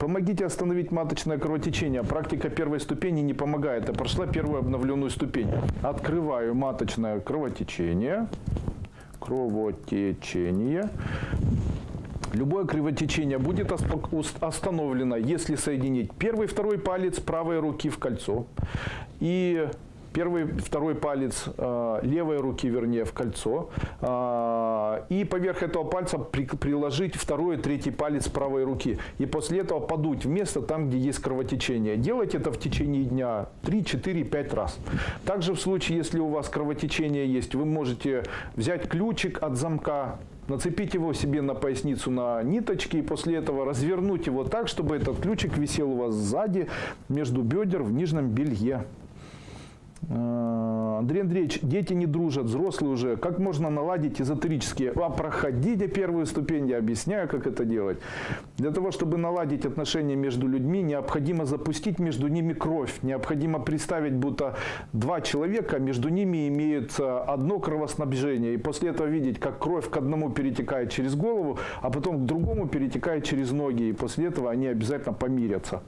Помогите остановить маточное кровотечение. Практика первой ступени не помогает. Я прошла первую обновленную ступень. Открываю маточное кровотечение. Кровотечение. Любое кровотечение будет остановлено, если соединить первый и второй палец правой руки в кольцо и первый второй палец э, левой руки, вернее, в кольцо. э, и поверх этого пальца при- приложить второй третий палец правой руки. И после этого подуть в место там, где есть кровотечение. Делайте это в течение дня 3, 4, 5 раз. Также в случае, если у вас кровотечение есть, вы можете взять ключик от замка, Нацепить его себе на поясницу на ниточки и после этого развернуть его так, чтобы этот ключик висел у вас сзади, между бедер в нижнем белье. Э, Андрей Андреевич, дети не дружат, взрослые уже. Как можно наладить эзотерические? А проходите первую ступень, я объясняю, как это делать. Для того, чтобы наладить отношения между людьми, необходимо запустить между ними кровь. Необходимо представить, будто два человека, между ними имеется одно кровоснабжение. И после этого видеть, как кровь к одному перетекает через голову, а потом к другому перетекает через ноги. И после этого они обязательно помирятся.